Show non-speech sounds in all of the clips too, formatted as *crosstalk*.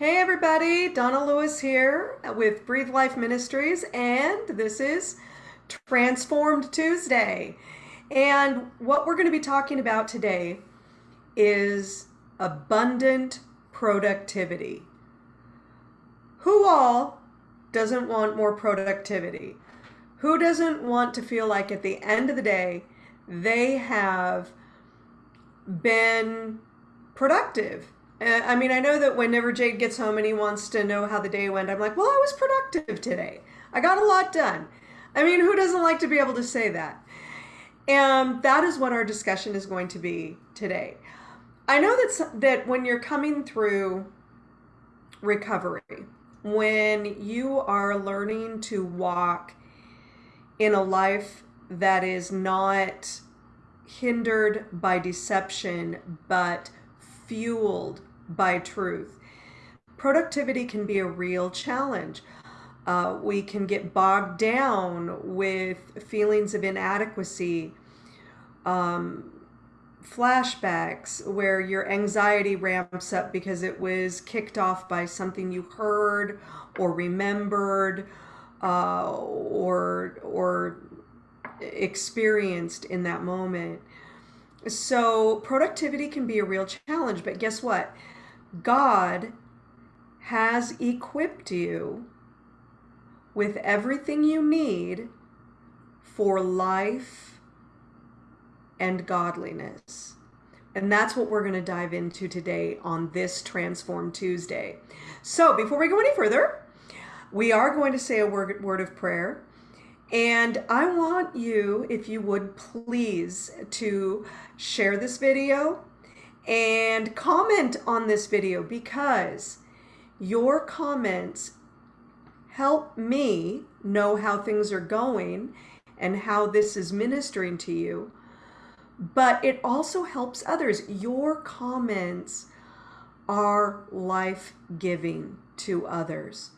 Hey everybody, Donna Lewis here with Breathe Life Ministries, and this is Transformed Tuesday. And what we're going to be talking about today is abundant productivity. Who all doesn't want more productivity? Who doesn't want to feel like at the end of the day they have been productive I mean, I know that whenever Jade gets home and he wants to know how the day went, I'm like, well, I was productive today. I got a lot done. I mean, who doesn't like to be able to say that? And that is what our discussion is going to be today. I know that that when you're coming through recovery, when you are learning to walk in a life that is not hindered by deception but fueled by truth. Productivity can be a real challenge. Uh, we can get bogged down with feelings of inadequacy, um, flashbacks where your anxiety ramps up because it was kicked off by something you heard or remembered uh, or or experienced in that moment. So productivity can be a real challenge, but guess what? God has equipped you with everything you need for life and godliness. And that's what we're going to dive into today on this Transform Tuesday. So, before we go any further, we are going to say a word, of prayer. And I want you, if you would please, to share this video and comment on this video because your comments help me know how things are going and how this is ministering to you. But it also helps others. Your comments are life giving to others.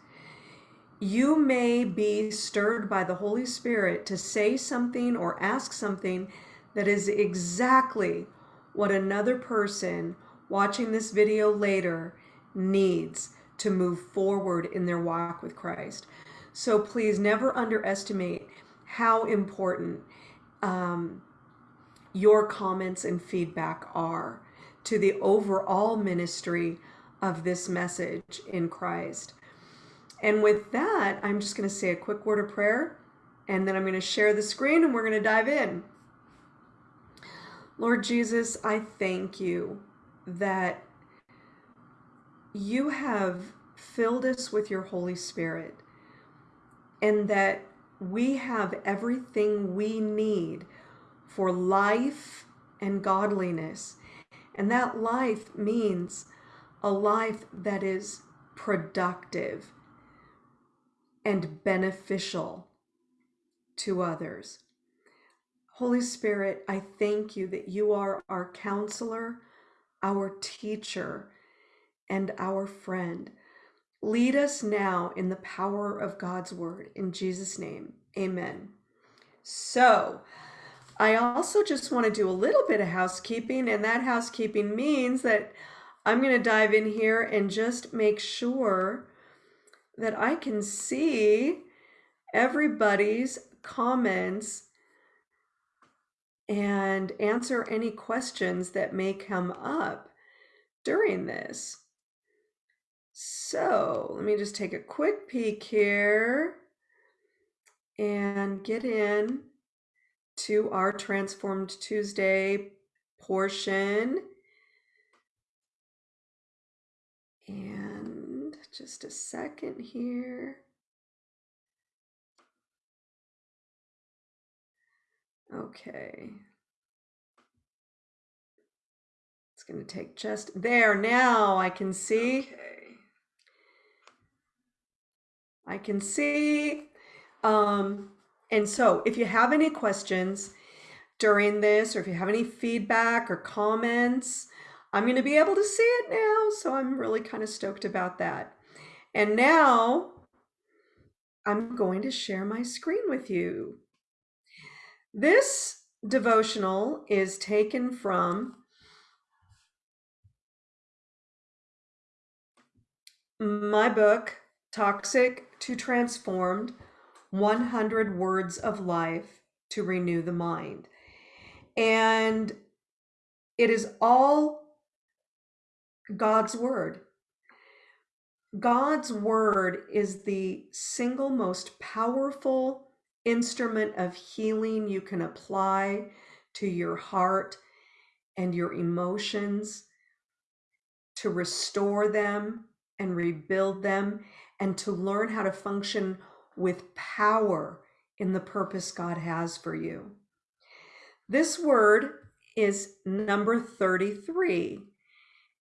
You may be stirred by the Holy Spirit to say something or ask something that is exactly what another person watching this video later needs to move forward in their walk with Christ. So please never underestimate how important um, your comments and feedback are to the overall ministry of this message in Christ. And with that, I'm just going to say a quick word of prayer and then I'm going to share the screen and we're going to dive in. Lord Jesus, I thank you that you have filled us with your Holy Spirit and that we have everything we need for life and godliness. And that life means a life that is productive and beneficial to others. Holy Spirit, I thank you that you are our counselor, our teacher, and our friend. Lead us now in the power of God's word. In Jesus' name, amen. So, I also just want to do a little bit of housekeeping, and that housekeeping means that I'm going to dive in here and just make sure that I can see everybody's comments and answer any questions that may come up during this. So let me just take a quick peek here and get in to our Transformed Tuesday portion. And just a second here. Okay. It's going to take just there. Now I can see. Okay. I can see. Um, and so if you have any questions during this, or if you have any feedback or comments, I'm going to be able to see it now. So I'm really kind of stoked about that. And now I'm going to share my screen with you. This devotional is taken from my book, Toxic to Transformed 100 Words of Life to Renew the Mind. And it is all God's Word. God's Word is the single most powerful instrument of healing you can apply to your heart and your emotions to restore them and rebuild them and to learn how to function with power in the purpose God has for you. This word is number 33.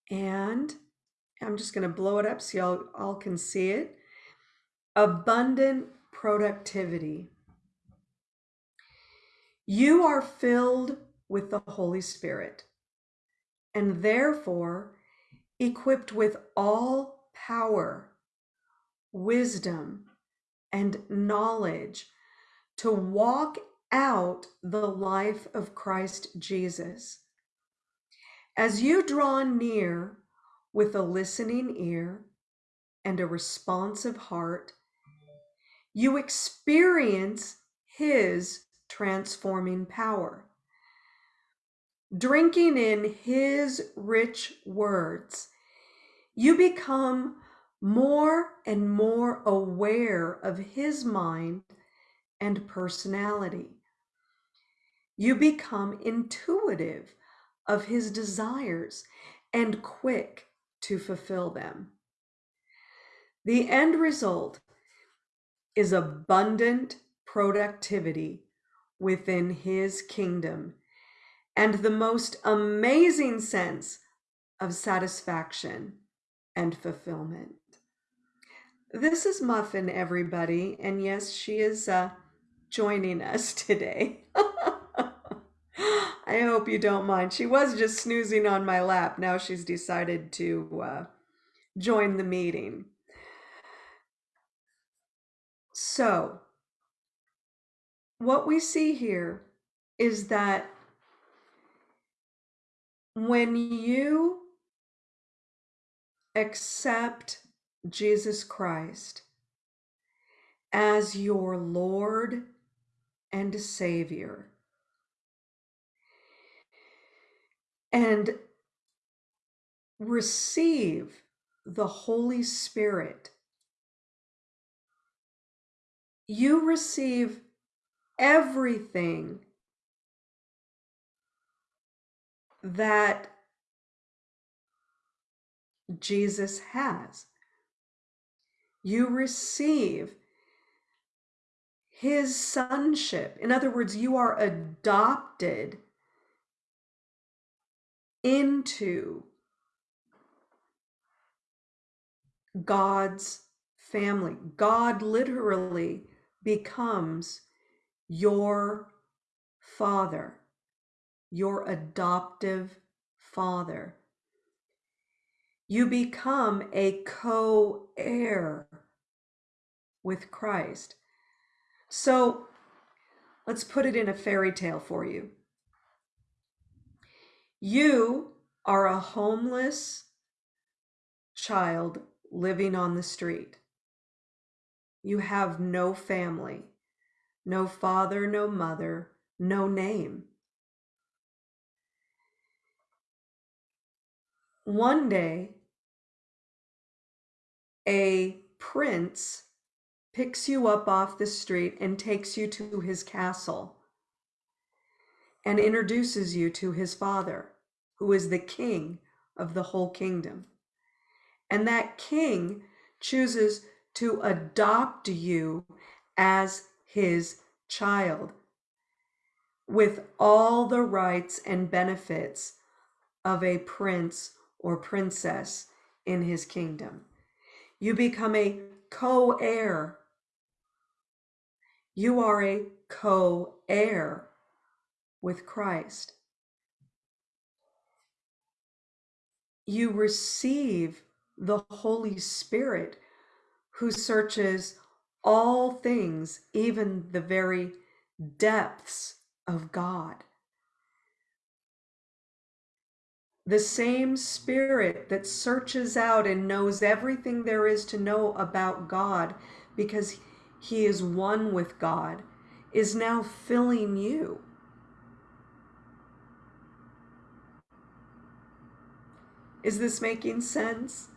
And I'm just going to blow it up so y'all all can see it. Abundant productivity. You are filled with the Holy Spirit and therefore equipped with all power, wisdom, and knowledge to walk out the life of Christ Jesus. As you draw near with a listening ear and a responsive heart, you experience His transforming power. Drinking in His rich words, you become more and more aware of His mind and personality. You become intuitive of His desires and quick to fulfill them. The end result is abundant productivity within his kingdom and the most amazing sense of satisfaction and fulfillment. This is Muffin, everybody, and yes, she is uh, joining us *laughs* today. I hope you don't mind. She was just snoozing on my lap. Now she's decided to uh, join the meeting. So, what we see here is that when you accept Jesus Christ as your Lord and Savior, and receive the Holy Spirit, you receive everything that Jesus has. You receive his sonship. In other words, you are adopted into God's family. God literally becomes your father, your adoptive father. You become a co heir with Christ. So let's put it in a fairy tale for you. You are a homeless child living on the street. You have no family, no father, no mother, no name. One day, a prince picks you up off the street and takes you to his castle and introduces you to his father, who is the king of the whole kingdom. And that king chooses to adopt you as his child with all the rights and benefits of a prince or princess in his kingdom. You become a co heir. You are a co heir with Christ. You receive the Holy Spirit who searches all things, even the very depths of God. the same spirit that searches out and knows everything there is to know about God because he is one with God is now filling you. Is this making sense?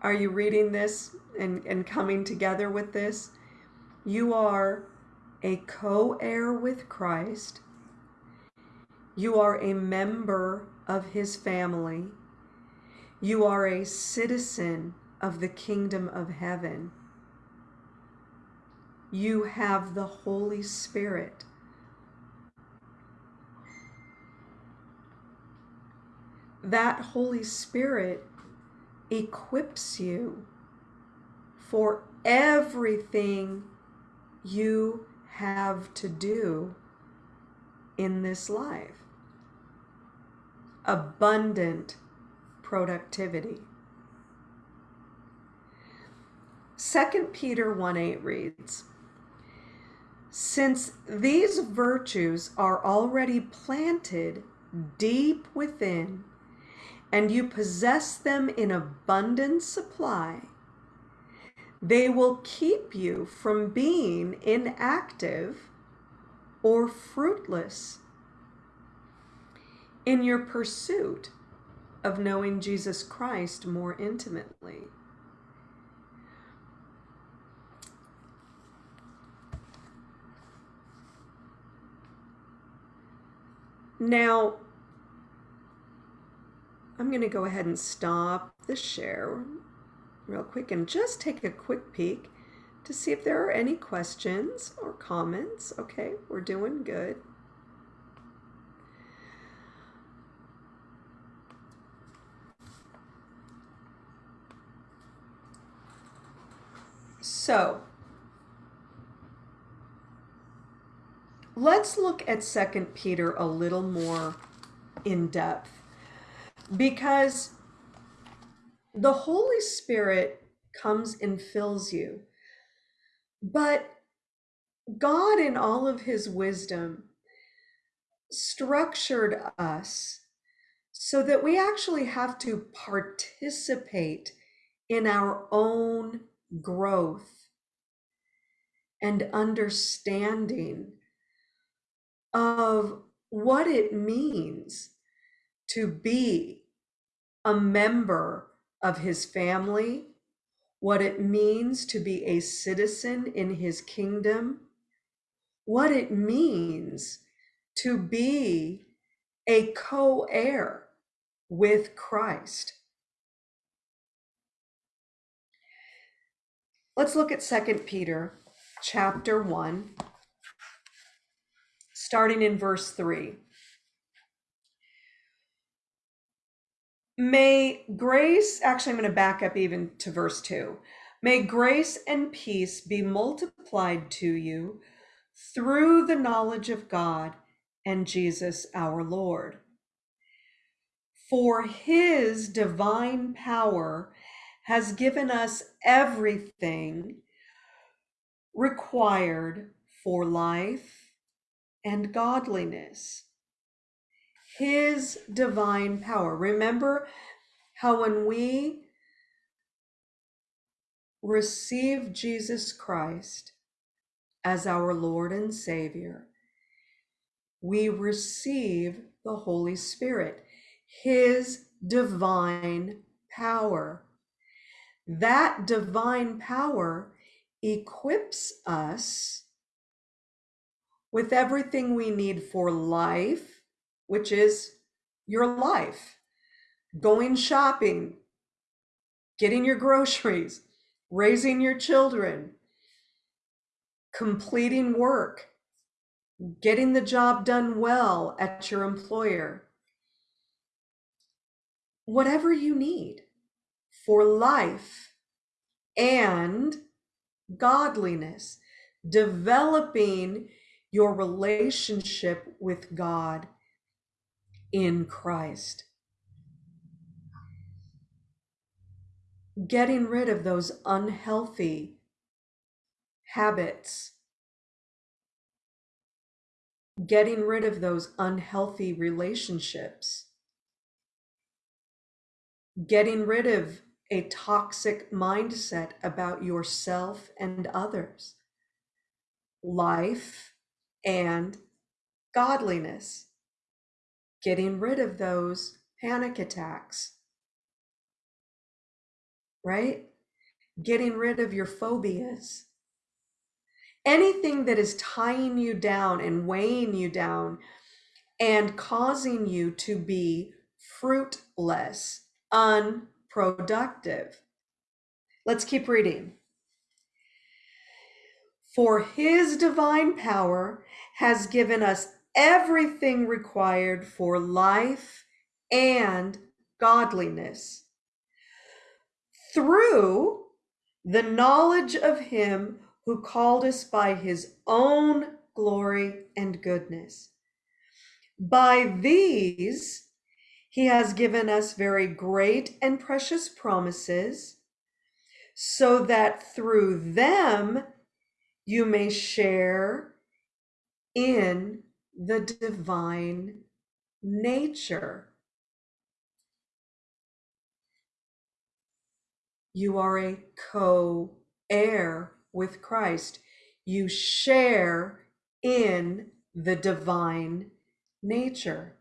Are you reading this and, and coming together with this? You are a co heir with Christ. You are a member of his family. You are a citizen of the kingdom of heaven. You have the Holy Spirit. That Holy Spirit equips you for everything you have to do in this life. Abundant productivity. 2 Peter 1 8 reads, Since these virtues are already planted deep within, and you possess them in abundant supply, they will keep you from being inactive or fruitless in your pursuit of knowing Jesus Christ more intimately. Now, I'm going to go ahead and stop the share real quick and just take a quick peek to see if there are any questions or comments. Okay, we're doing good. So, let's look at Second Peter a little more in depth because the Holy Spirit comes and fills you. But God, in all of his wisdom, structured us so that we actually have to participate in our own growth and understanding of what it means to be a member of his family, what it means to be a citizen in his kingdom, what it means to be a co heir with Christ. Let's look at 2 Peter chapter 1, starting in verse 3. May grace, actually, I'm going to back up even to verse 2. May grace and peace be multiplied to you through the knowledge of God and Jesus our Lord. For his divine power has given us everything required for life and godliness his divine power. Remember how when we receive Jesus Christ as our Lord and Savior, we receive the Holy Spirit, His divine power. That divine power equips us with everything we need for life which is your life, going shopping, getting your groceries, raising your children, completing work, getting the job done well at your employer. Whatever you need for life and godliness, developing your relationship with God in Christ. Getting rid of those unhealthy habits, getting rid of those unhealthy relationships, getting rid of a toxic mindset about yourself and others, life and godliness, getting rid of those panic attacks, right? Getting rid of your phobias. Anything that is tying you down and weighing you down and causing you to be fruitless, unproductive. Let's keep reading. For his divine power has given us everything required for life and godliness through the knowledge of him who called us by his own glory and goodness. By these, he has given us very great and precious promises, so that through them you may share in the divine nature. You are a co heir with Christ. You share in the divine nature.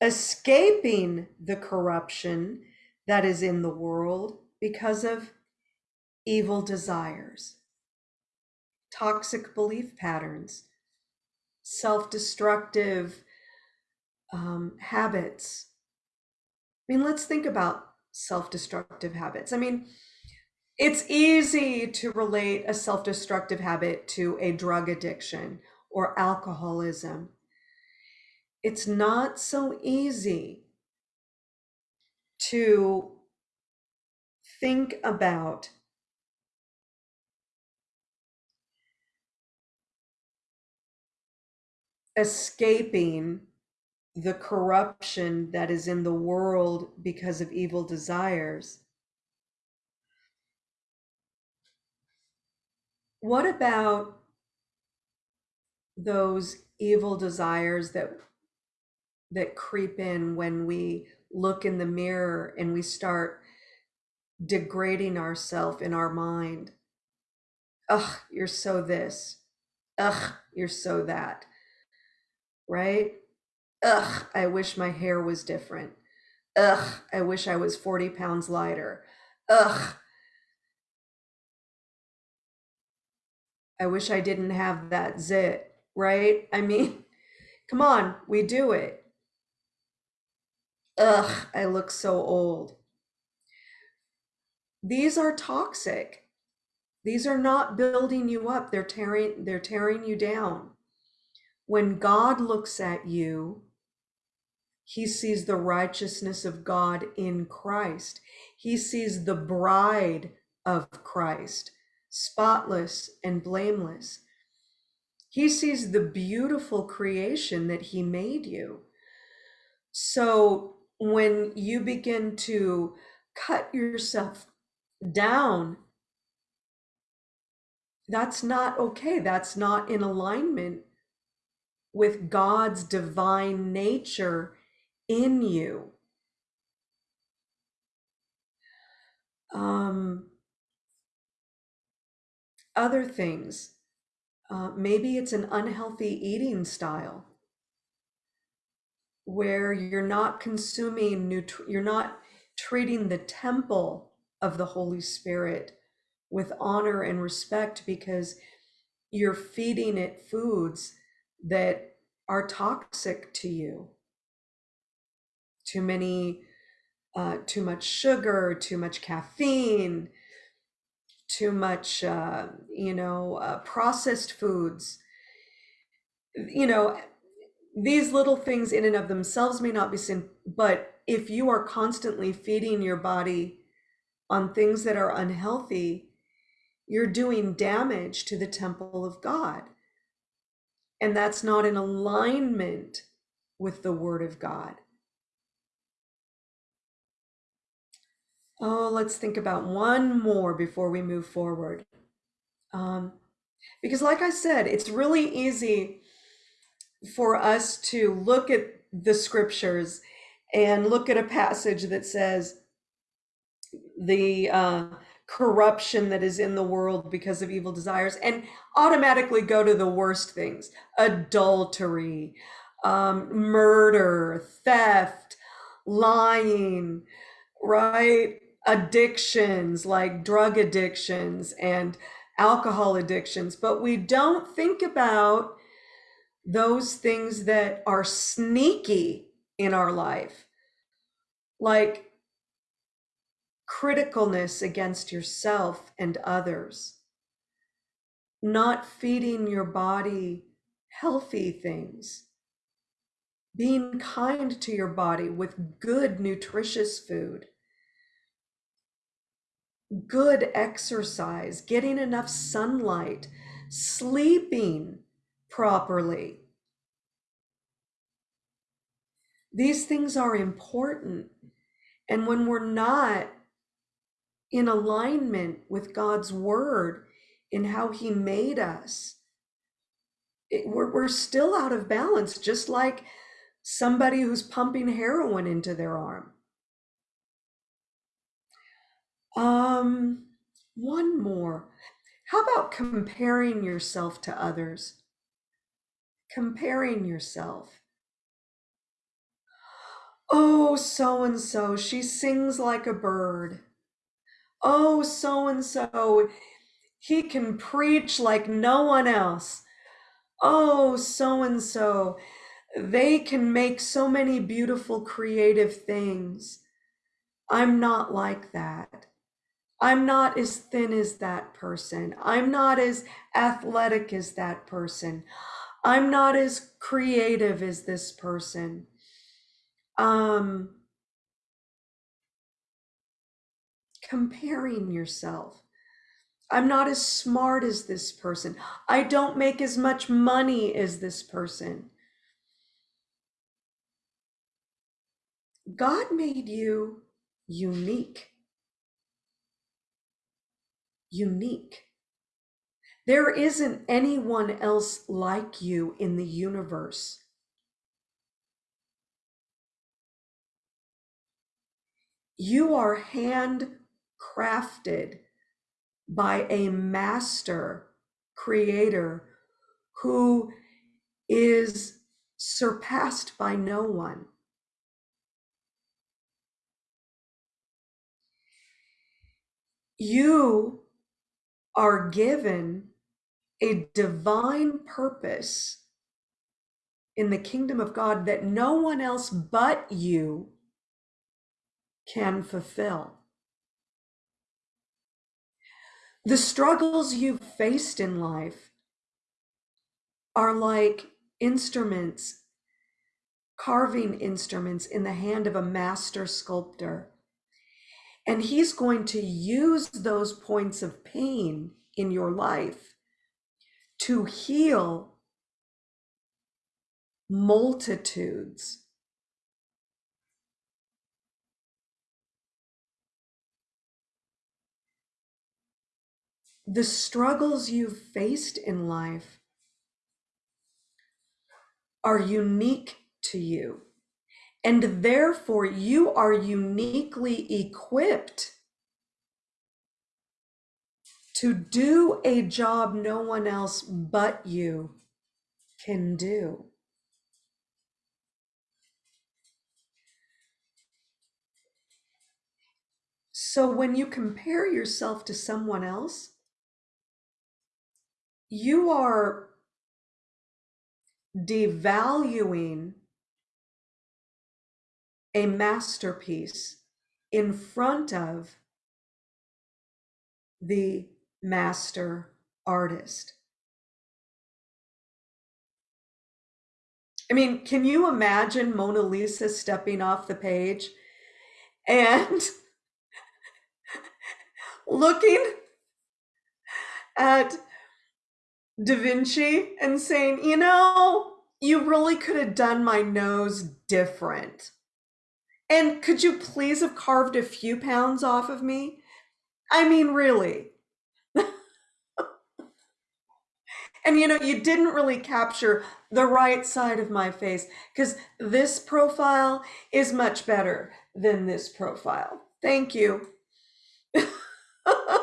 Escaping the corruption that is in the world because of evil desires, toxic belief patterns, self destructive um, habits. I mean, let's think about self destructive habits. I mean, it's easy to relate a self destructive habit to a drug addiction or alcoholism. It's not so easy to think about escaping the corruption that is in the world because of evil desires What about those evil desires that that creep in when we look in the mirror and we start degrading ourselves in our mind? Ugh, you're so this. Ugh, you're so that. Right? Ugh, I wish my hair was different. Ugh, I wish I was 40 pounds lighter. Ugh, I wish I didn't have that zit, right? I mean, *laughs* come on, we do it. Ugh, I look so old. These are toxic. These are not building you up. They're tearing they're tearing you down. When God looks at you, he sees the righteousness of God in Christ. He sees the bride of Christ spotless and blameless. He sees the beautiful creation that he made you. So when you begin to cut yourself down, that's not okay. That's not in alignment with God's divine nature in you. Um, other things. Uh, maybe it's an unhealthy eating style where you're not consuming, you're not treating the temple of the Holy Spirit with honor and respect because you're feeding it foods that are toxic to you. Too many, uh, too much sugar, too much caffeine, too much, uh, you know, uh, processed foods. You know, these little things in and of themselves may not be sin, but if you are constantly feeding your body on things that are unhealthy, you're doing damage to the temple of God. And that's not in alignment with the word of God. Oh, let's think about one more before we move forward. Um, because, like I said, it's really easy for us to look at the scriptures and look at a passage that says the uh, corruption that is in the world because of evil desires and automatically go to the worst things adultery, um, murder, theft, lying, right? Addictions like drug addictions and alcohol addictions. But we don't think about those things that are sneaky in our life, like criticalness against yourself and others, not feeding your body healthy things, being kind to your body with good, nutritious food, good exercise, getting enough sunlight, sleeping properly. These things are important. And when we're not in alignment with God's word in how he made us, it, we're, we're still out of balance, just like somebody who's pumping heroin into their arm. Um, one more. How about comparing yourself to others? Comparing yourself. Oh, so and so, she sings like a bird oh, so and so, he can preach like no one else. Oh, so and so, they can make so many beautiful creative things. I'm not like that. I'm not as thin as that person. I'm not as athletic as that person. I'm not as creative as this person. Um, comparing yourself. I'm not as smart as this person. I don't make as much money as this person. God made you unique. Unique. There isn't anyone else like you in the universe. You are hand crafted by a master creator who is surpassed by no one. You are given a divine purpose in the kingdom of God that no one else but you can fulfill. The struggles you've faced in life are like instruments, carving instruments in the hand of a master sculptor. And he's going to use those points of pain in your life to heal multitudes the struggles you've faced in life are unique to you. And therefore, you are uniquely equipped to do a job no one else but you can do. So when you compare yourself to someone else, you are devaluing a masterpiece in front of the master artist. I mean, can you imagine Mona Lisa stepping off the page and *laughs* looking at Da Vinci and saying, you know, you really could have done my nose different. And could you please have carved a few pounds off of me? I mean, really. *laughs* And you know, you didn't really capture the right side of my face because this profile is much better than this profile. Thank you. *laughs*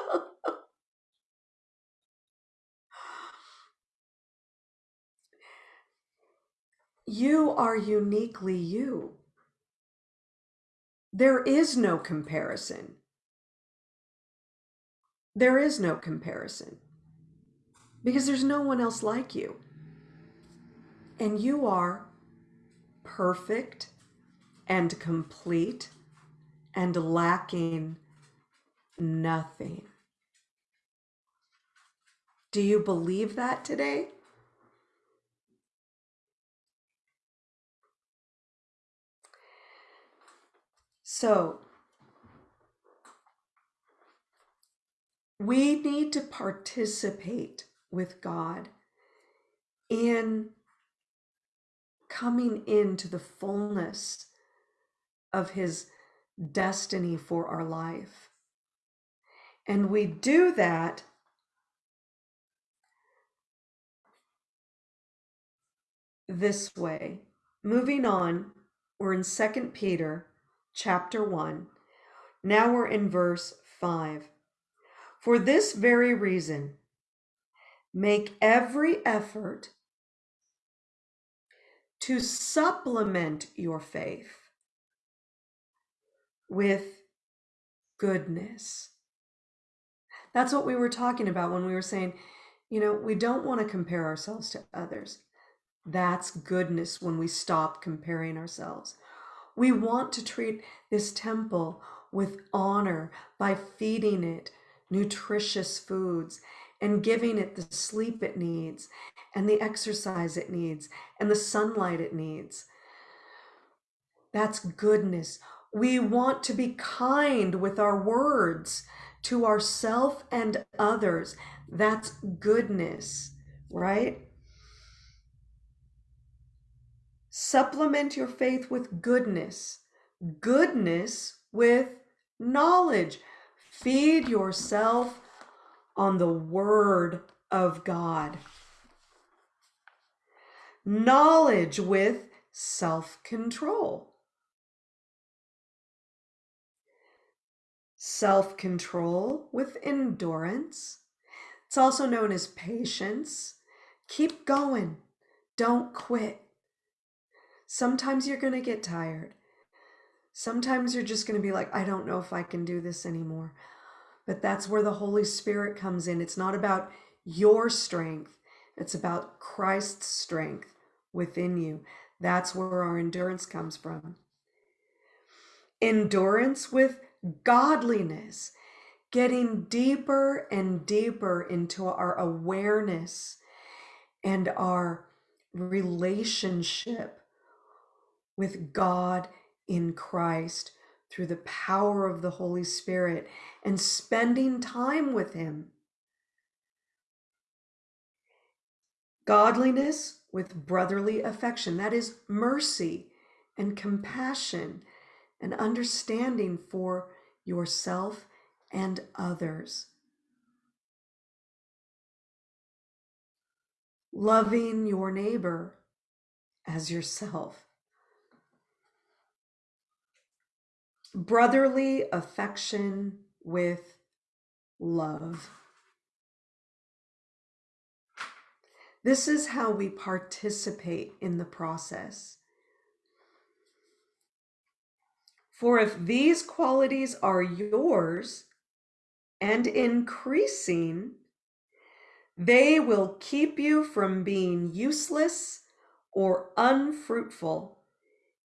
you are uniquely you. There is no comparison. There is no comparison because there's no one else like you. And you are perfect and complete and lacking nothing. Do you believe that today? So, we need to participate with God in coming into the fullness of His destiny for our life. And we do that this way. Moving on, we're in 2 Peter chapter 1. Now we're in verse 5. For this very reason, Make every effort to supplement your faith with goodness. That's what we were talking about when we were saying, you know, we don't want to compare ourselves to others. That's goodness when we stop comparing ourselves. We want to treat this temple with honor by feeding it nutritious foods and giving it the sleep it needs and the exercise it needs and the sunlight it needs. That's goodness. We want to be kind with our words to ourself and others. That's goodness, right? Supplement your faith with goodness, goodness with knowledge. Feed yourself on the Word of God. Knowledge with self control. Self control with endurance. It's also known as patience. Keep going. Don't quit. Sometimes you're going to get tired. Sometimes you're just going to be like, I don't know if I can do this anymore. But that's where the Holy Spirit comes in. It's not about your strength, it's about Christ's strength within you. That's where our endurance comes from. Endurance with godliness, getting deeper and deeper into our awareness and our relationship with God in Christ through the power of the Holy Spirit and spending time with Him. Godliness with brotherly affection, that is mercy and compassion and understanding for yourself and others. Loving your neighbor as yourself. Brotherly affection with love. This is how we participate in the process. For if these qualities are yours and increasing, they will keep you from being useless or unfruitful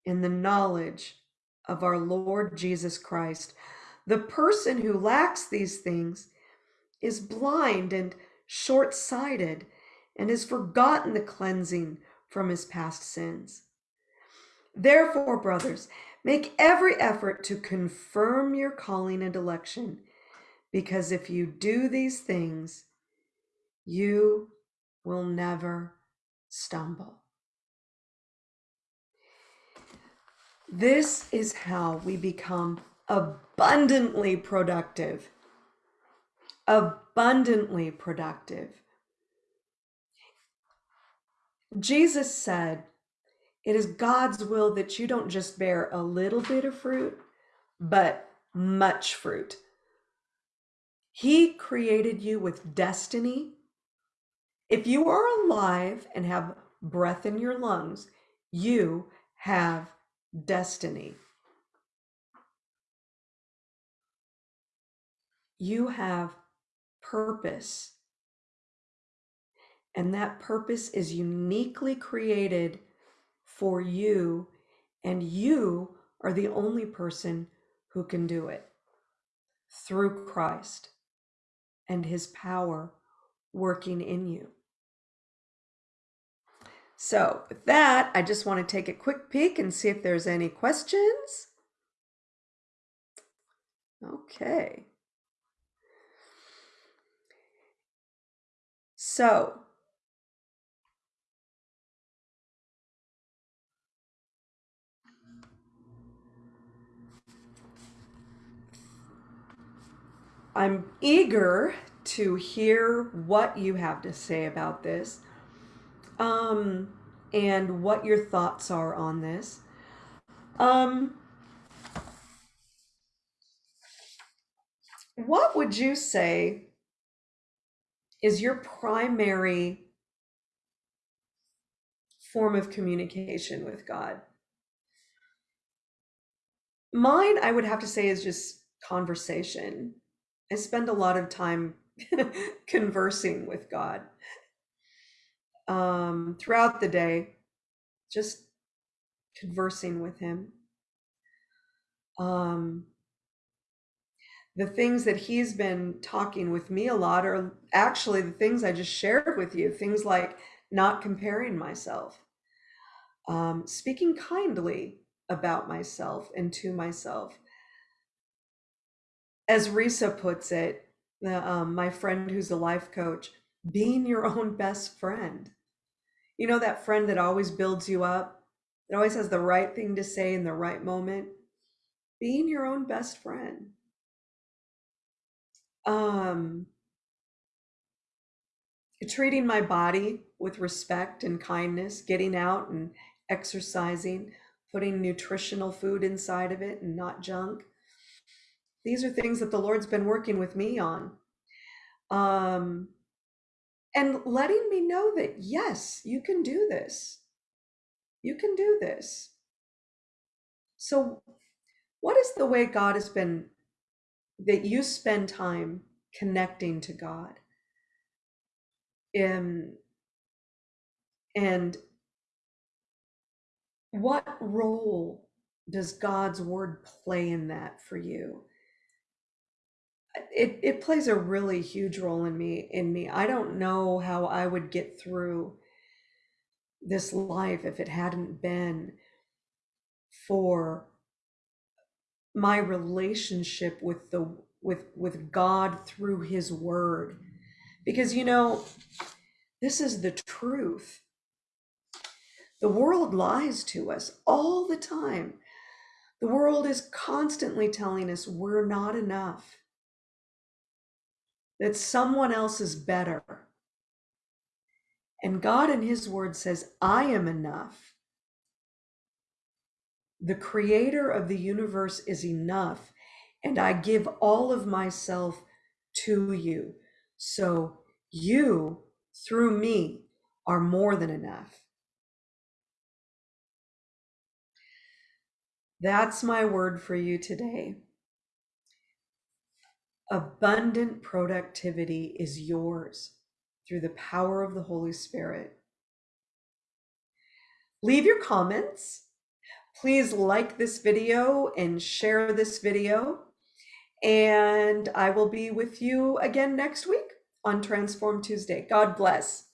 in the knowledge of our Lord Jesus Christ. The person who lacks these things is blind and short sighted and has forgotten the cleansing from his past sins. Therefore, brothers, make every effort to confirm your calling and election, because if you do these things, you will never stumble. This is how we become abundantly productive. Abundantly productive. Jesus said, It is God's will that you don't just bear a little bit of fruit, but much fruit. He created you with destiny. If you are alive and have breath in your lungs, you have destiny. You have purpose. And that purpose is uniquely created for you, and you are the only person who can do it through Christ and his power working in you. So, with that, I just want to take a quick peek and see if there's any questions. Okay. So, I'm eager to hear what you have to say about this um, and what your thoughts are on this. Um, what would you say is your primary form of communication with God? Mine, I would have to say, is just conversation. I spend a lot of time *laughs* conversing with God um, throughout the day, just conversing with Him. Um, the things that He's been talking with me a lot are actually the things I just shared with you. Things like not comparing myself, um, speaking kindly about myself and to myself as Risa puts it, the, um, my friend who's a life coach, being your *laughs* own best friend. You know, that friend that always builds you up, that always has the right thing to say in the right moment. Being your own best friend. Um, treating my body with respect and kindness, getting out and exercising, putting nutritional food inside of it and not junk these are things that the Lord's been working with me on. Um, and letting me know that, yes, you can do this. You can do this. So, what is the way God has been that you spend time connecting to God? Um, and what role does God's word play in that for you? It it plays a really huge role in me in me. I don't know how I would get through this life if it hadn't been for my relationship with the with with God through his word. Because you know, this is the truth. The world lies to us all the time. The world is constantly telling us we're not enough that someone else is better. And God in His Word says, I am enough. The creator of the universe is enough, and I give all of myself to you. So you, through me, are more than enough. That's my word for you today. Abundant productivity is yours through the power of the Holy Spirit. Leave your comments. Please like this video and share this video. And I will be with you again next week on Transform Tuesday. God bless.